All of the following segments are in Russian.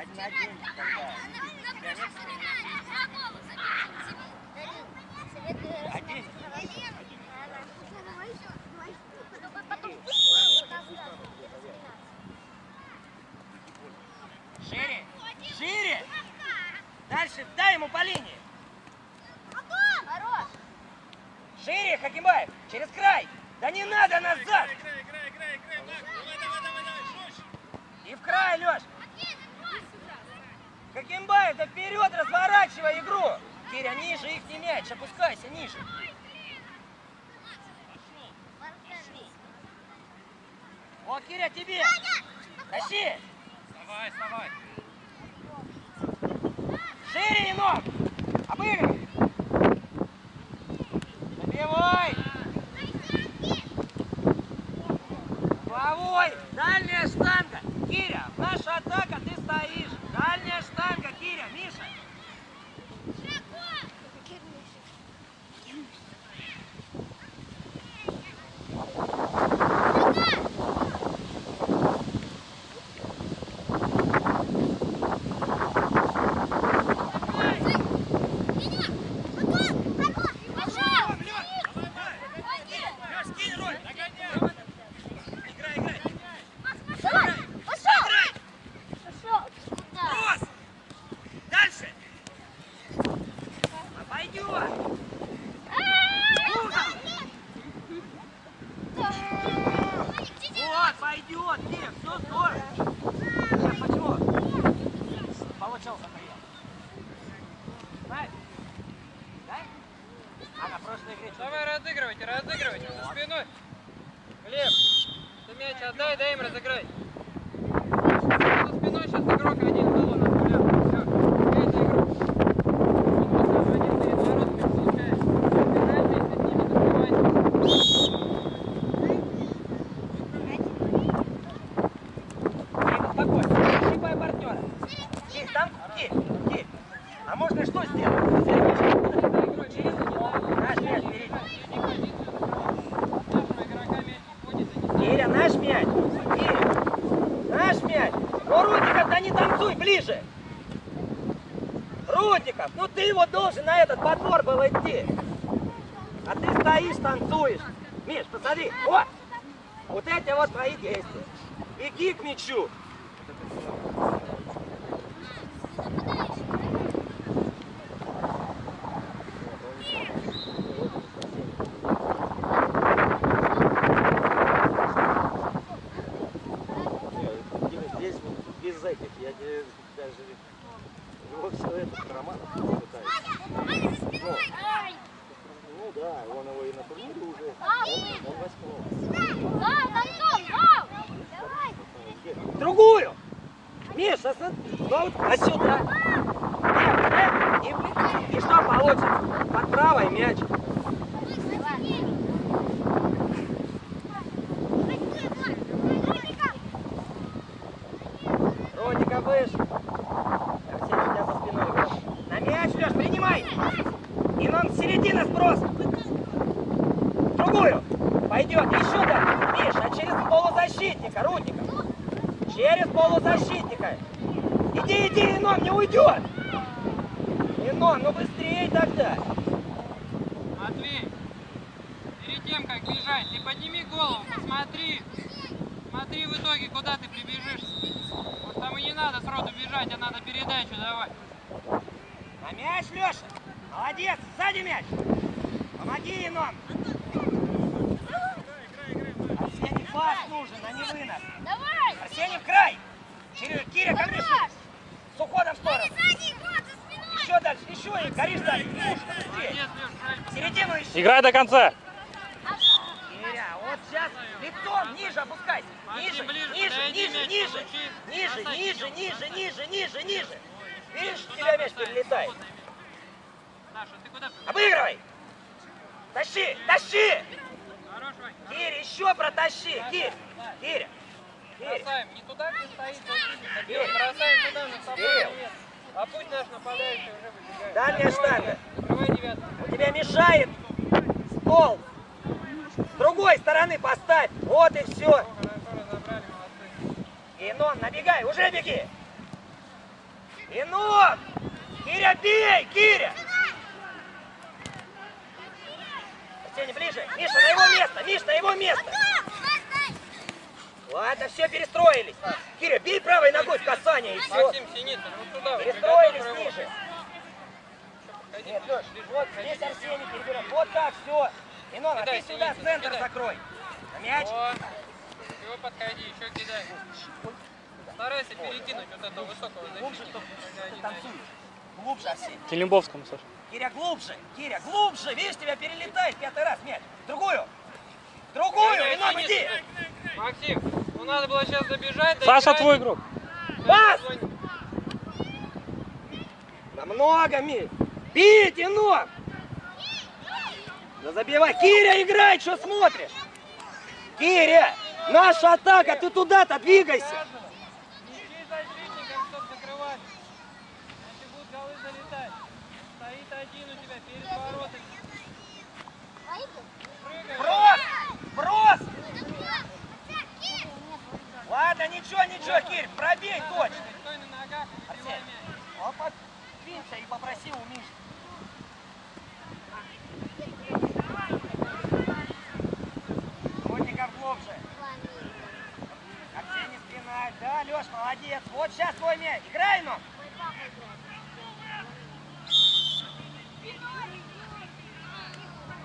Один на один. Тогда. Один. Шире. Шире. Дальше. Дай ему по линии. Шире, Хакимбаев. Через край. Да не надо назад. Играй, играй, играй, играй, Макс. Давай, давай, давай, давай, жестче. И в край, Леш. Хакимбаев, да вперед разворачивай игру. Киря, ниже их не мяч. Опускайся ниже. Вот, Киря, тебе. Тащи. Вставай, вставай. Шире, Енот. Обыгрывай. Забивай. Головой. Дальняя штанга. Киря, наша атака, ты стоишь. Дальняя штанга, Киря, Миша. Леш, скинь роль. Играй, играй. Кросс. Дальше. Пойдет. Вот, пойдет. Кир, все здорово. Сейчас почему? Получился прием. Знаешь? Да? А на прошлой игре что? Давай разыгрывайте, разыгрывайте. За спиной. Глеб, ты мяч отдай, дай им разыграть. За спиной сейчас игрок один был у нас гулял. Все, это игрок. Он просто один перед воротами получает. Играйте, если с ними добивайтесь. Тихо, спокойно. Щипай партнера. Тихо, там, Кирь, Кирь. А можно что сделать? Через наш мяч впереди. Киря, наш мяч. Киря, наш мяч. Ну, Рудников, да не танцуй, ближе. Рудников, ну ты его должен на этот подбор был идти. А ты стоишь, танцуешь. Миш, посмотри, вот. Вот эти вот твои действия. Беги к мячу. Здесь без этих, я даже его все это роман пытаюсь. Ну да, он его и на турнире уже, он, он восьмого. Другую. Миша, смотри. Ну, вот, а сюда. Нет, нет. И, и что получится? Под правой мяч. Родика выше. Арсений, у тебя за спиной играет. На мяч, Леш, принимай. И нам с середины сброс. Другую. Пойдет. Еще да. Миш, а через полузащитника, Рудника. Через полузащитника. Иди, иди, Инон, не уйдет. Инон, ну быстрее тогда. Матвей, перед тем, как бежать, ты подними голову, посмотри. Смотри в итоге, куда ты прибежишь. Вот там и не надо сроду бежать, а надо передачу давать. На мяч, Леша. Молодец, сзади мяч. Помоги, Инон. Арсений пас нужен, а не вынос. Арсений в край. Через Киря, ко мне. С уходом в сторону. Еще дальше, еще и горишь дальше. Середину ищи. Играй до конца. Киря, вот сейчас лицом ниже опускайся. Ниже, ниже, ниже, ниже. Ниже, ниже, ниже, ниже, ниже, ниже. Видишь, у тебя мяч перелетает. Обыгрывай. Тащи, тащи. Хорош, Вань. Киря, еще протащи. Киря, Киря. Бросаем. Не туда, где стоит. Кирилл. Бросаем туда, на собой. А пусть наш нападающий уже выбегает. Дальняя штанга. У тебя мешает стол. С другой стороны поставь. Вот и все. Инон, набегай, уже беги. Инон! Киря, бей! Киря! Арсений, ближе. Миша, на его место! Миш, на его место! Ладно, все, перестроились. Киря, бей правой ногой в касание и все. Максим Синицын, вот туда. вот, Перестроились приготовь рывок. ниже. Нет, ближе, Леш, вот здесь. Арсений перебирает. Вот так, все. Инон, а ты сюда центр кидай. закрой. На мяч. Вот. Все, подходи, еще кидай. Старайся перекинуть вот этого высокого Глубже, защитника. чтоб когда ты они танцуешь. Глубже, Арсений. Келимбовскому, Саша. Киря, глубже! Киря, глубже! Видишь, тебя перелетает пятый раз мяч. Другую! Другую! Дай, иди! Максим, ну надо было сейчас добежать. Саша, доиграть. твой игрок. Пас! Намного, Ми! Бить, Инон! Да забивай! Киря, играй! Что смотришь? Киря! Наша атака! Ты туда-то двигайся! Один у тебя перед воротами. Брос! Брос! Ладно, ничего, ничего, Кирь, пробей точно! Стой на ногах. Он подвинься и попроси у Миши. Котников глубже. Арсений спина. Да, Леш, молодец. Вот сейчас твой мяч. Играй, ну.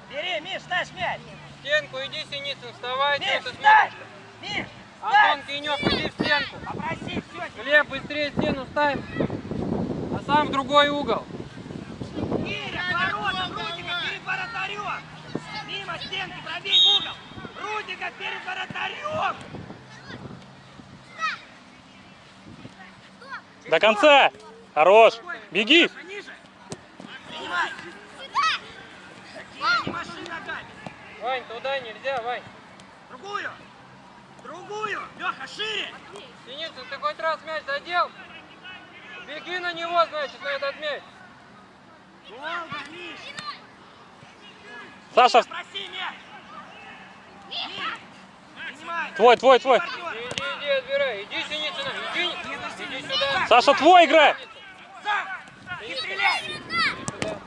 Бери, Миш, ставь мяч. Стенку иди, Синицын, вставай. Миш, ставь! Миш, Антон! Кинев, иди в стенку. Попроси, все. Глеб, быстрее стену ставь. А сам в другой угол. Киря, воротом, Рудика перед воротарем! Мимо стенки, пробей в угол! Рудика перед воротарем! До конца. Хорош. Беги. Ниже, ниже! Принимай! Киря, не маши ногами! Вань, туда нельзя, Вань. Другую! Другую! Леха, шире! Синицын, ты хоть раз мяч задел? Беги на него, значит, на этот мяч. Долго, Миш! Саша, Проси мяч! Принимай! твой, твой, твой. Иди, иди, отбирай. Иди, Синицын, иди, иди сюда. Саша, твой играй. Сам! Не стреляй! Иди сюда.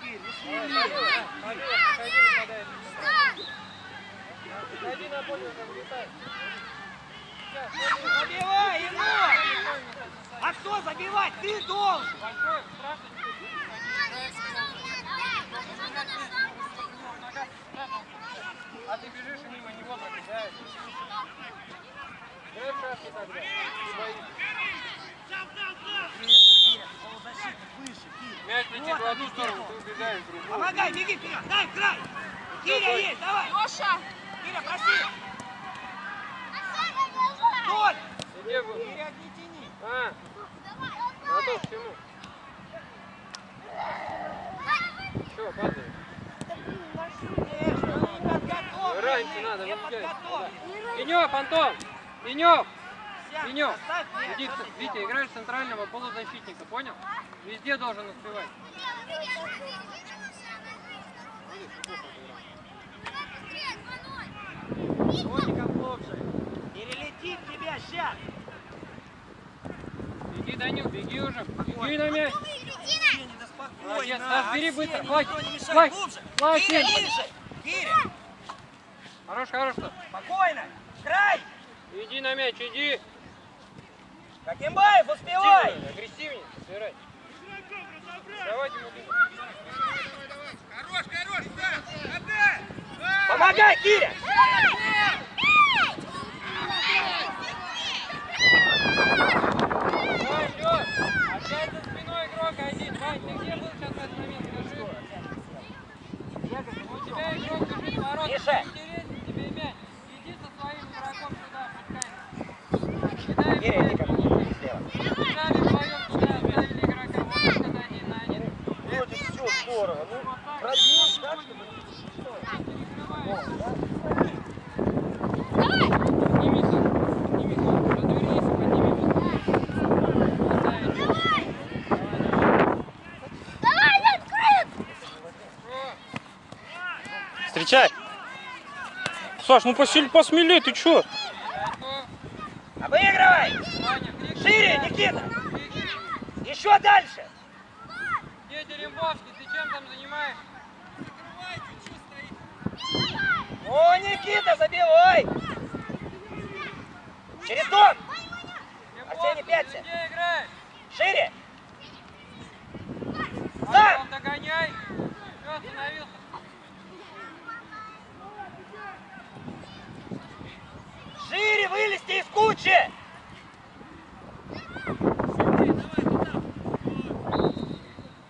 Кирь, не Давай, стреляй! Павел, Павел, подходи, нападай. Подходи на поле, уже вылетай. Сейчас, смотри. Забивай, Енот! А кто забивать? Ты должен! Большой, страшно. А ты бежишь и мимо него пробегаешь. В шашки тогда. Мяч летит в одну сторону, ты убегаешь в другую. Помогай, беги вперед, дай край! Киря есть, давай! Леша! Киря, проси! Толь! Киря, не тяни! А, готов к чему? Все, падай. Раньше надо, выпускай. Пенек, Антон! Пенек! Пенек! Иди, Витя, играешь центрального полузащитника, понял? Везде должен успевать. Котиков глубже! Перелетит тебя сейчас! Беги, Данил, беги уже. Беги на мяч. Молодец, Саш, бери быстро, хватит, хватит, хватит. Киря, ниже! Киря! Хорош, хорош. Спокойно! Край! Иди на мяч, иди. Какимбаев, успевай! Агрессивнее. Собирай. Давайте ему бегу. Хорош, хорош, да! Отдай! Помогай, Киря! Миша. Киря, иди ко мне слева. Один. Вроде все здорово. Ну, Вот так. пробил так, чтобы... Перекрывай. Встречай. Саш, ну посиль, посмелей, ты чё? Обыгрывай! Крик. Шире, Никита! Еще дальше! Где Дерембовский? Ты чем там занимаешься? О, Никита, забивай! Через дом! Арсений, играешь? Шире! Антон, догоняй. Все, остановился. Шире вылезти из кучи!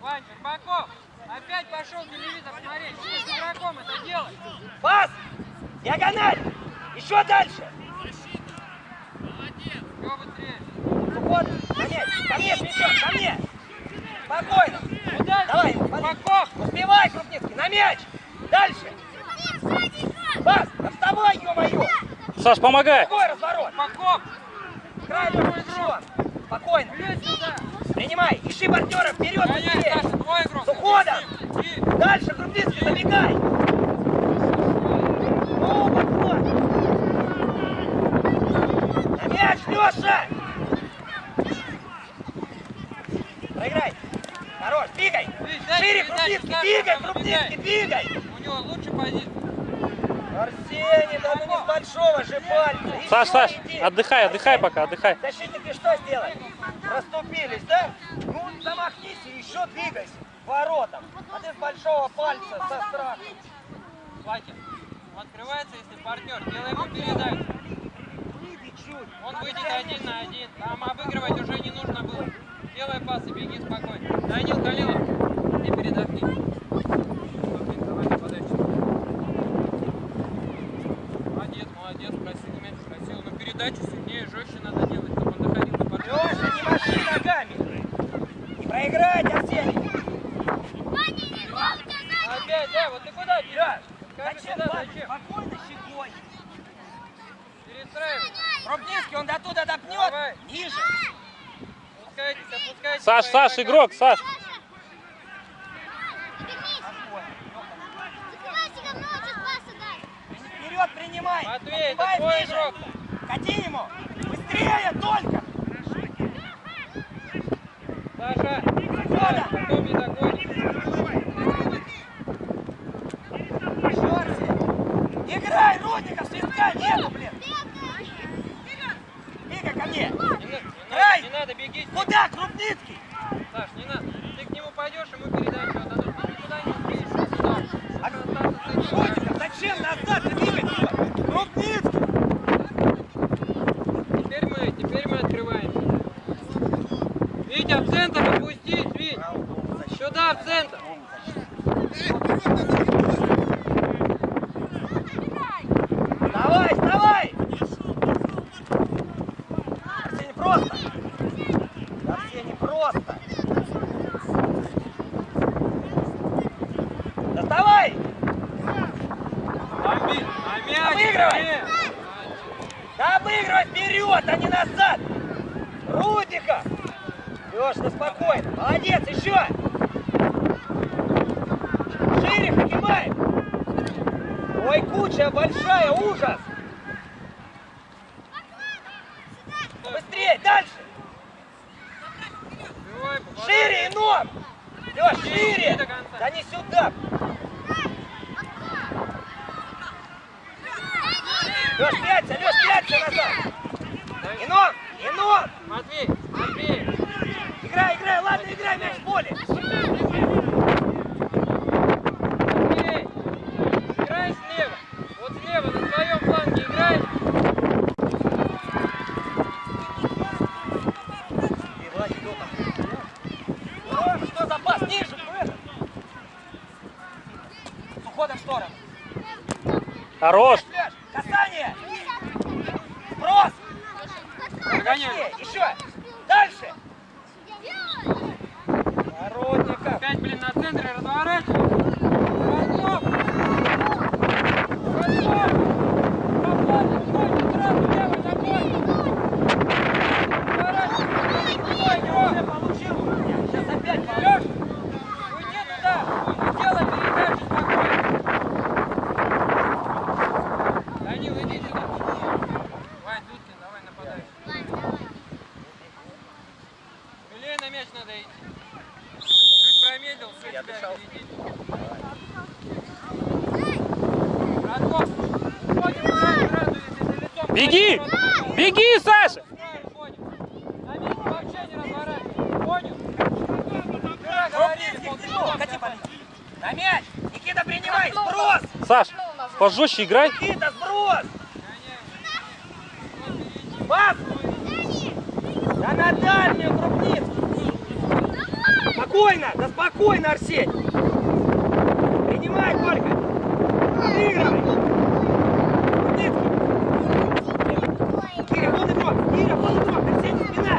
Вань, Щербаков, опять пошел телевизор смотреть. Ты с игроком это делай. Пас! Диагональ! Еще дальше! Все быстрее. Сухот! Ко мне! Ко мне с мячом! Ко мне! Спокойно! Куда? Давай, Щербаков. Успевай, Крупницкий! На мяч! Дальше! Пас! Да вставай, ё-моё! Саш, помогай. Какой разворот? Щербаков, Край твой мячом! Спокойно! Принимай! Ищи партнера! Вперед! Быстрее! Игрок. С уходом. Дальше, Крупницкий, забегай! Ну, подход! На мяч, Леша! Проиграй! Хорош, двигай! Дай Шире, Крупницкий, двигай, там Крупницкий, двигай! У него лучше позиция. Арсений, да ну не с большого же пальца! Еще Саш, Саш, иди. отдыхай, отдыхай пока, отдыхай. Защитники что сделали? Расступились, да? Ну, замахнись и еще двигайся воротам. А ты с большого пальца со страхом. Хватит. Он открывается, если партнер. Делай ему передачу. Он выйдет один на один. Там обыгрывать уже не нужно было. Делай пас и беги спокойно. Данил Калилов, ты передохни. Блин, давай на подачу. Молодец, молодец, красивый мяч, красиво. Но передачу сильнее, жестче надо делать, чтобы он доходил до партнера. Леша, не маши ногами. Не проиграть, Арсений. Опять, да, вот ты куда бежишь? Зачем? куда, зачем? Спокойно, щекой. Перестраивай. Крупницкий, он до туда допнет. Давай. Ниже. Опускайтесь, опускайтесь. Саш, Саш, игрок, Саш. Вперед принимай. Матвей, это твой игрок. Кати ему. Быстрее только. Саша, Фёдор. потом не догонишь. Играй, Рудников, свистка нету, блин. Бегай ко мне. Не, на- не не надо, беги. Куда, Крупницкий? Саш, не надо. Ты к нему пойдешь, ему передачу отдадут. Ты никуда не успеешь. Сюда. А. Рудников, зачем назад двигать его? Крупницкий. Теперь мы, теперь мы открываемся. Витя, в центр опустись, Вить. Сюда, в центр. Давай, вставай! Арсений, просто! Арсений, просто! Доставай! Бомби. А мяч. Обыгрывай. Нет. Да обыгрывай вперед, а не назад! Рудника! Леш, ну спокойно. Молодец, еще! Шире поднимай! Ой, куча большая, ужас! Быстрее, дальше! Давай, попадай. Шире, ином! Леш, шире! до конца. Да не сюда! Леш, пяться, Леш, пяться назад! Дай. Ином! Ином! Матвей, Матвей. Играй, играй, ладно, играй, мяч в поле! Матвей. Играй слева. Вот слева, на своем фланге играй. И, Владик, кто там? О, что за пас? Ниже, это! С уходом в сторону. Хорош. Пляж, касание! Брос! Догоняй. Еще! Дальше! Народников! Опять, блин, на центре разворачивай. Голков. Голков. Попадешь, ноги сразу левой ногой. Разворачивай. Стой, Уже его. получил у меня, сейчас опять Лёш, получу. уйди туда. Делай передачу спокойно. Вань, Дудкин, давай нападай. Смелее на мяч надо идти. Чуть промедлил, все, Я тебя дышал. Беги! Беги, Саша! На мяч! Никита, принимай! Сброс! Саш, пожестче играй. Никита, сброс! Пас! Да на дальнюю крупницу! Спокойно! Да спокойно, Арсень! Принимай! Отыгрывай! Крупницкий! Киря, вон игрок! Киря, вон игрок! Арсений, спина!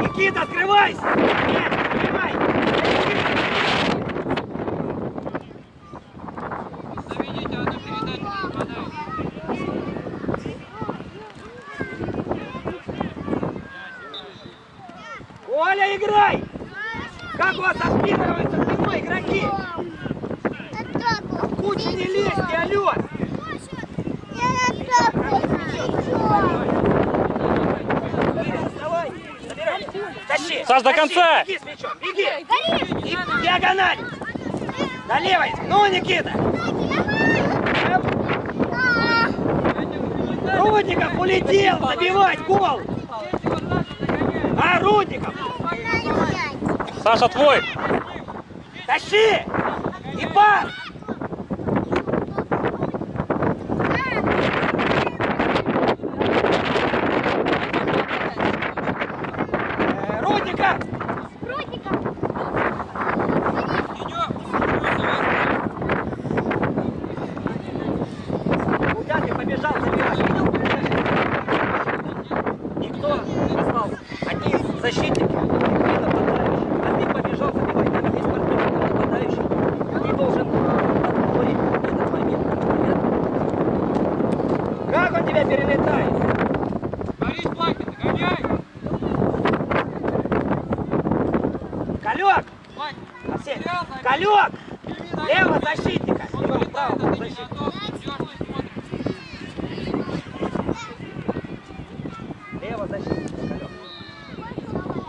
Никита, открывайся! Мяч, принимай! Заведите одну передачу, нападающий. Оля, играй! Как у вас отпинываются спиной игроки? В кучу не лезьте, алло! Киря, вставай! Забирай! Тащи! Саш, до конца! Беги с мячом, беги! И диагональ! На левой! Ну, Никита! Рудников улетел забивать гол! А, Рудников! Саша, твой. Тащи! И пас! Э, Рудников! Куда ты побежал забирать? Видел? Никто остался. Одни защитники. Никита нападающий. А ты побежал забивать. Там есть партнер нападающий. Ты должен отборить этот момент. Понятно? Как он тебя перелетает? Борис Плакин, гоняй! Калек! Плакин, Арсений! На Лево защитника! Вылетает, право защитника. Лево защитника, Калек.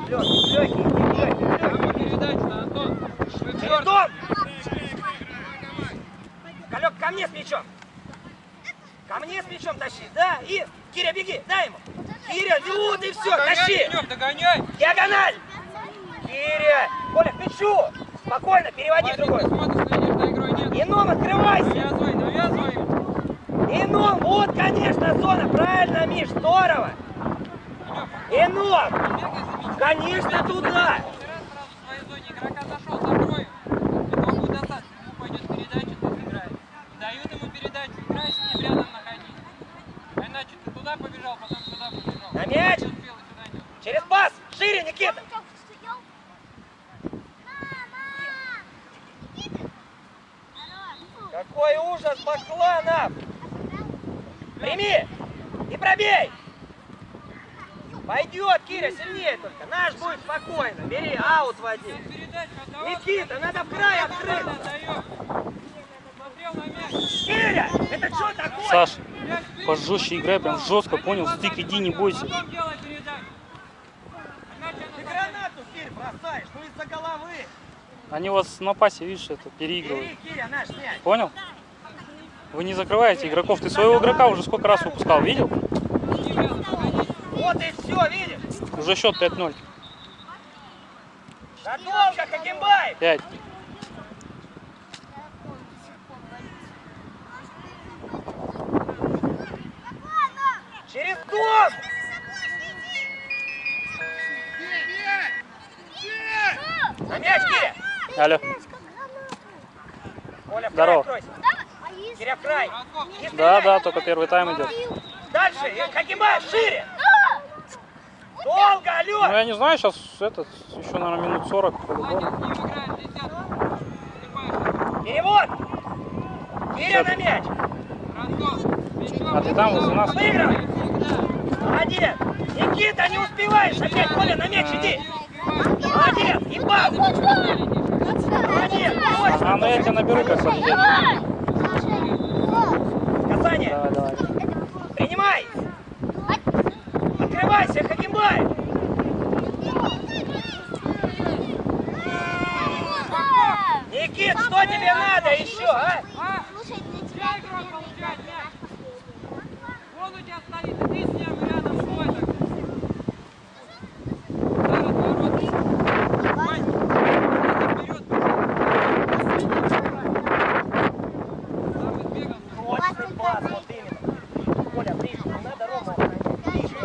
Легкий, легкий, легкий, легкий. Передачу на Антон? Дом! Калек, ко мне с мячом! Ко мне с мячом тащи, да? И, Киря, беги, дай ему! Киря, вот и все, Догоняй, тащи! Ленёк, догоняй! Диагональ! Киря! Коля, к мячу! Спокойно, переводи в Вадик, другой. ты смотришь, следишь за игрой, нет? Ином, открывайся! Навязывай, навязывай. Ином, вот, конечно, зона, правильно, Миш, здорово! Ином! Бегай за мячом. Конечно, туда! Каждый раз сразу в своей зоне игрока зашел, закрой. Его будет достать. Ему пойдет передача, ты сыграешь. Дают ему передачу, играй с ним рядом находись. А иначе ты туда побежал, потом сюда побежал. На мяч! Через пас! Шире, Никита! Какой ужас Бакланов! Прими! И пробей! Пойдет, Киря, сильнее только. Наш будет спокойно. Бери, аут води. Никита, надо в край открыть. Киря, это что такое? Саш, пожестче играй, прям жестко, понял? Стык иди, не бойся. Ты гранату, Кирь, бросаешь, ну из-за головы. Они вас на пасе, видишь, это переигрывают. Бери, Киря, наш мяч. Понял? Вы не закрываете игроков. Ты своего игрока уже сколько раз выпускал, видел? Вот и все, видишь? Уже счет 5-0. Да долго, Хакимбаев. 5. Через дом. На мяч, Киря. Алло. Край Здорово. Киря, край. Да, да, только первый тайм идет. Дальше. И Хакимбаев, шире. Долго, Ну, алло. я не знаю, сейчас этот, еще, наверное, минут 40 по-любому. Вадик, с ним играешь десятку. Снимаешь. Перевод. Киря на мяч. А ты там, возле нас? Всегда. Молодец. Никита, не успеваешь. Опять, Коля, на мяч иди. Молодец. И пас. Молодец. А, ну я тебя наберу, как победитель. Давай, давай. Принимай! Открывайся, Хакимбай! Никит, что тебе надо еще, а? Слушай, для Где тебя игрок получает мяч? последний. Вон у тебя стоит, иди с ним рядом свой так. Зараз ворота. Вань, вперед, Сам избегал. Точный пас, вот именно. Коля, ближе, не надо, Рома. Ближе.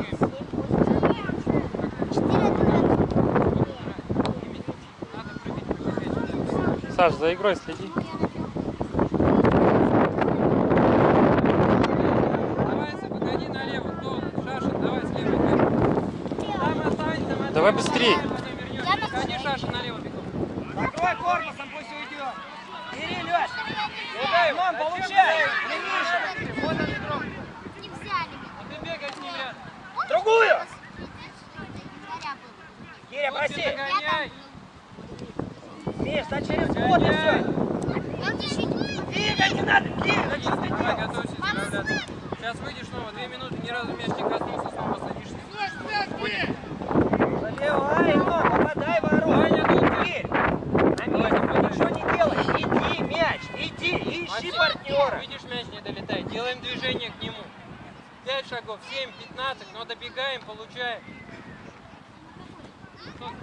Надо прыгать, Саш, за игрой следи. Давай, вернемся. Выходи, Шашин налево бегом. Закрой корпусом, пусть уйдет. Бери, Леш. Вон, Зачем получай. ниже. Вот он игрок. Не взяли. А ты бегай с ним рядом. Другую. Вот проси. догоняй. Миш, да через вход и все. Двигай, не надо. Да что ты делаешь? Сейчас выйдешь снова, две минуты, ни разу мяч не коснулся, снова садишься. Заливай, но попадай в ворот. Кирь, на месте ничего не делай. Иди, мяч, иди, ищи партнера. Видишь, мяч не долетает. Делаем движение к нему. Пять шагов, семь, пятнадцать, но добегаем, получаем. Вон,